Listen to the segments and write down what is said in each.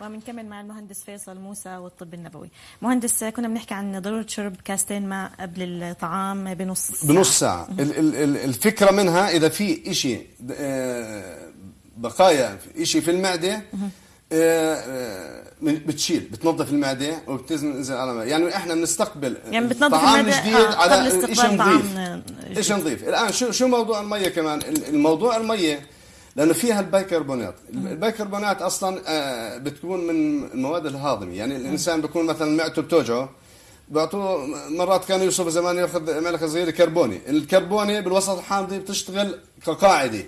وبنكمل مع المهندس فيصل موسى والطب النبوي. مهندس كنا بنحكي عن ضرورة شرب كاستين ماء قبل الطعام بنص ساعة. بنص ساعة. ال- ال- ال- الفكرة منها إذا في إشي آه، بقايا إشي في المعدة آه، آه، بتشيل بتنظف المعدة وبتنزل على الماء يعني إحنا بنستقبل يعني بتنظف طعام المعدة جديد آه، على طعام نظيف. إيش نضيف الآن شو شو موضوع المية كمان؟ الموضوع المية لأنه فيها البيكربونات. البيكربونات أصلا آه، بتكون من المواد الهاضمة. يعني الإنسان بيكون مثلا معدته بتوجعه. بيعطوه مرات كانوا يوصفوا زمان يأخذ ملح صغير كربوني. الكربوني بالوسط الحامضي بتشتغل كقاعدة.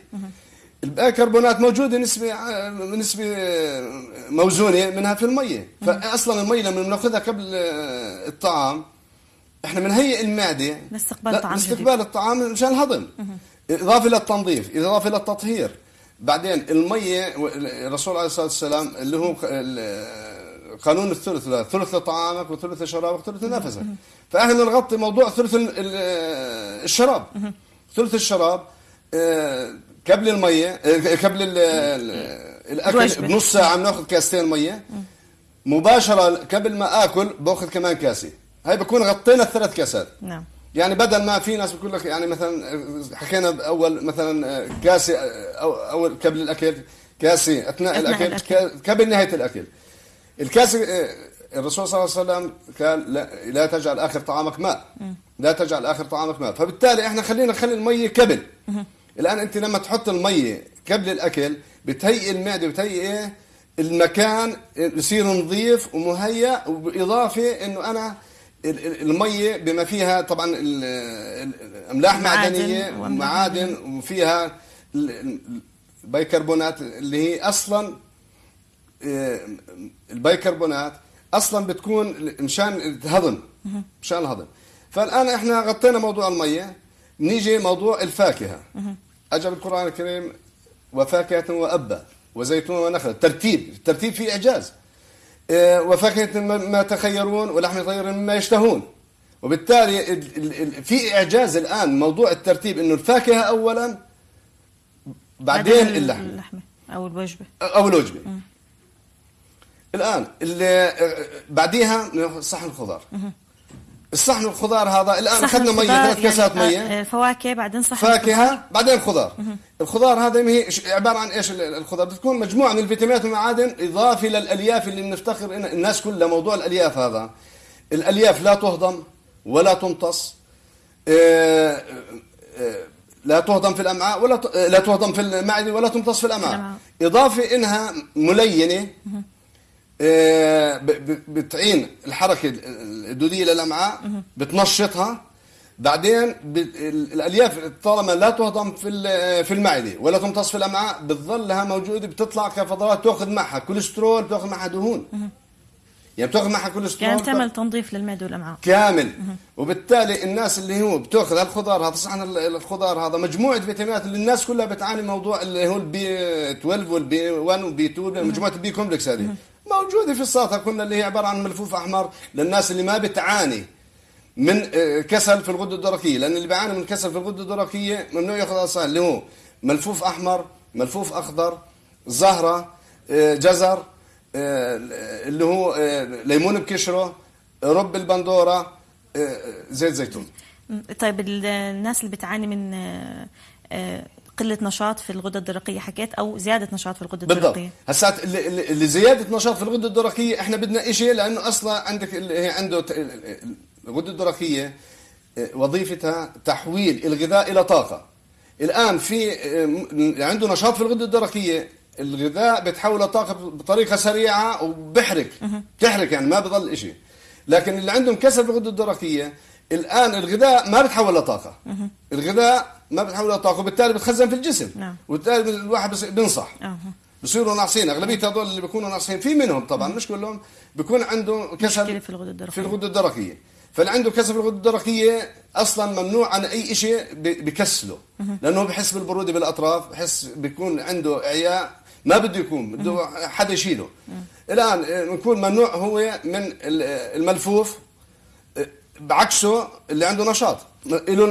البيكربونات موجودة نسبة آه، نسبة آه، موزونة منها في المية. فاصلا المية لما بنأخذها قبل الطعام إحنا بنهيئ المعدة لاستقبال لا، طعام جديد. لاستقبال الطعام مشان الهضم. إضافة للتنظيف إضافة للتطهير بعدين المية الرسول عليه الصلاة والسلام اللي هو قانون الثلث لا، ثلث لطعامك وثلث لشرابك وثلث لنفسك فاحنا بنغطي موضوع ثلث ال- ال- الشراب. ثلث الشراب آه، قبل المية آه، قبل ال- ال- الأكل. بنص ساعة بناخذ كاستين مية. مباشرة قبل ما آكل باخذ كمان كاسة. هاي بكون غطينا الثلاث كاسات. نعم. يعني بدل ما في ناس بيقول لك يعني مثلا حكينا بأول مثلا كاسه أو أول قبل الأكل كاسه أثناء, أثناء الأكل, الأكل. كا- قبل نهاية الأكل. الكاسه آه، الرسول صلى الله عليه وسلم قال لا, لا تجعل آخر طعامك ماء. لا تجعل آخر طعامك ماء. فبالتالي إحنا خلينا نخلي الميه قبل الآن أنت لما تحط الميه قبل الأكل بتهيئ المعدة بتهيئ إيه؟ المكان يصير نظيف ومهيأ وبإضافة إنه أنا الميه بما فيها طبعا املاح معادن معدنية ومعادن وفيها ال- ال- البيكربونات اللي هي أصلا آه، البيكربونات أصلا بتكون مشان الهضم مشان الهضم فالآن إحنا غطينا موضوع المية نيجي موضوع الفاكهة. اجى بالقران الكريم وفاكهة وأبا وزيتون ونخل ترتيب الترتيب فيه إعجاز. آه، وفاكهة ما- تخيرون ولحم طير مما يشتهون. وبالتالي ال- ال- ال- في إعجاز الآن موضوع الترتيب إنه الفاكهة اولا بعدين اللحم اللحمة. أو الوجبة. أو الوجبة. الآن اللي بعديها صحن الخضار. الصحن الخضار هذا الآن أخذنا مية ثلاث كاسات يعني مية. آه، آه، فواكه بعدين صحن فاكهه بعدين خضار. الخضار هذا هي عبارة عن إيش ال- الخضار؟ بتكون مجموعة من الفيتامينات والمعادن إضافة للالياف اللي بنفتخر الناس كلها موضوع الألياف هذا. الألياف لا تهضم ولا تمتص آه، آه، لا تهضم في الأمعاء ولا ت- آه، لا تهضم في المعدة ولا تمتص في الأمعاء. إضافة إنها ملينة آه، بتعين الحركة الدودية للامعاء بتنشطها. بعدين الألياف طالما لا تهضم في في المعدة ولا تمتص في الأمعاء بتظل لها موجودة بتطلع كفضلات تاخذ معها كوليسترول تاخذ معها دهون. يعني بتأخذ معها كوليسترول يعني بتعمل تنظيف للمعدة والأمعاء. كامل. وبالتالي الناس اللي هو بتأخذ هالخضار هذا صحن ال- الخضار هذا مجموعة فيتامينات اللي الناس كلها بتعاني من موضوع اللي هو البي 12 والبي 1 والبي 2 مجموعة البي كومبلكس هذه. موجودة في السلطه كلها اللي هي عبارة عن ملفوف أحمر للناس اللي ما بتعاني من آه، كسل في الغدة الدرقية. لأن اللي بيعاني من كسل في الغدة الدرقية ممنوع يأخذ أصلا اللي هو ملفوف أحمر ملفوف أخضر زهرة آه، جزر آه، اللي هو ليمون بكشرة رب البندورة زيت زيتون. طيب ال- الناس اللي بتعاني من قلة نشاط في الغدة الدرقية حكيت أو زيادة نشاط في الغدة بالضبط. الدرقية. هسات اللي, زيادة نشاط في الغدة الدرقية إحنا بدنا شيء لأنه أصلا عندك اللي هي عنده الغدة الدرقية آه، وظيفتها تحويل الغذاء إلى طاقة. الآن في آه، عنده نشاط في الغدة الدرقية الغذاء بتحول لطاقه بطريقة سريعة وبحرق. بتحرق يعني ما بضل شيء لكن اللي عندهم كسر في الغدة الدرقية الآن الغذاء ما بتحول لطاقة. الغذاء ما بتحول لطاقه وبالتالي بتخزن في الجسم. نعم. وبالتالي الواحد بينصح. بصيروا ناقصين. أغلبية هذول اللي بيكونوا ناقصين في منهم طبعا مش كلهم بيكون عنده كسل في الغدة الدرقية. في الغده الدرقية. فاللي عنده كسل في الغده الدرقية أصلا ممنوع عن أي شيء بكسله. لأنه بحس بالبرودة بالأطراف بحس بيكون عنده إعياء ما بده يكون بده حدا يشيله. الآن آه، بنكون ممنوع هو من آه، الملفوف آه، بعكسه اللي عنده نشاط.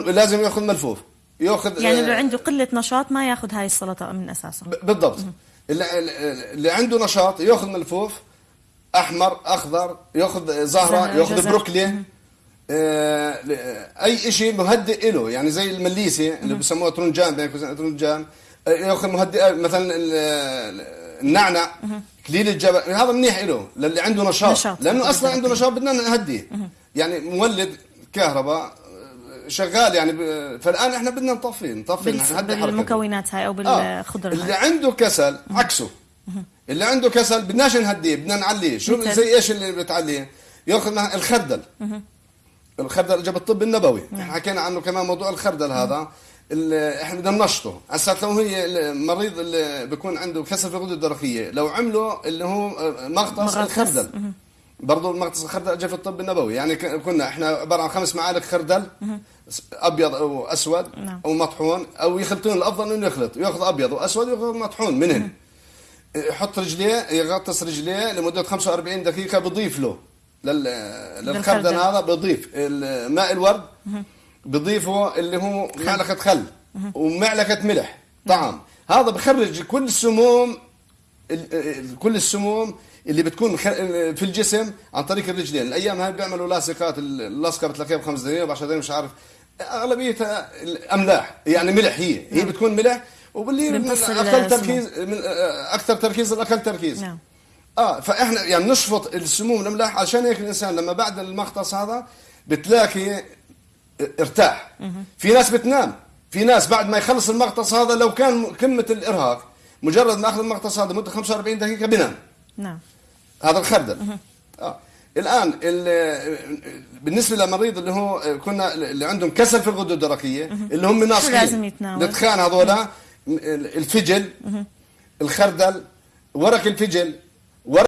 لازم يأخذ ملفوف. ياخذ يعني آه، اللي عنده قلة نشاط ما ياخذ هاي السلطة من أساسها ب- بالضبط. اللي, اللي عنده نشاط ياخذ ملفوف أحمر أخضر ياخذ زهرة ياخذ جزر. بروكلي آه، أي شيء مهدئ له يعني زي المليسه اللي بسموها ترنجان ترنجان آه، ياخذ مهدئ مثلا ال- ال- النعنع كليل الجبل هذا منيح له للي عنده نشاط, نشاط. لأنه أصلا عنده نشاط بدنا نهديه يعني مولد كهرباء آه، شغال يعني فالآن إحنا بدنا نطفي نطفي بال- نهدي حركته. بالمكونات هاي أو آه. بالخضر اللي هاي عنده كسل عكسه. اللي عنده كسل بدناش نهديه بدنا نعليه. شو مثل؟ زي إيش اللي بتعليه؟ يأخذ الخردل. الخردل جاب الطب النبوي. نعم. حكينا عنه كمان موضوع الخردل هذا. إحنا بدنا ننشطه. هسه لو هي المريض اللي بيكون عنده كسل في الغده الدرقية لو عملوا اللي هو مغطس مغطس. الخردل. برضه المغطس الخردل جاء في الطب النبوي. يعني كنا إحنا عبارة عن خمس معالق خردل أبيض أو اسود نعم. أو مطحون أو يخلطون الأفضل إنه يخلط يأخذ أبيض وأسود ويأخذ مطحون منهن يحط رجليه يغطس رجليه لمدة 45 دقيقة بضيف له. لل للخردل. هذا بضيف. ماء الورد بضيفه اللي هو معلقة خل ومعلقة ملح طعم هذا بخرج كل السموم ال- ال- كل السموم اللي بتكون في الجسم عن طريق الرجلين. الأيام هاي بيعملوا لاصقات اللاصقة بتلاقيها بخمس دقائق ب 10 دقائق مش عارف. اغلبيتها الأملاح يعني ملح هي. هي بتكون ملح وباللي من أقل. تركيز من أكثر تركيز الأقل تركيز. نعم. آه فإحنا يعني نشفط السموم الأملاح عشان هيك الإنسان لما بعد المغطس هذا بتلاقي ارتاح. في ناس بتنام. في ناس بعد ما يخلص المغطس هذا لو كان قمة الإرهاق مجرد ما أخذ المغطس هذا مدة 45 دقيقة بينام نعم. هذا الخردل. آه. الآن ال- بالنسبة للمريض اللي هو كنا اللي عندهم كسل في الغده الدرقية اللي هم ناصحين. لازم يتناول؟ الدخان هذولا الفجل الخردل ورق الفجل ورق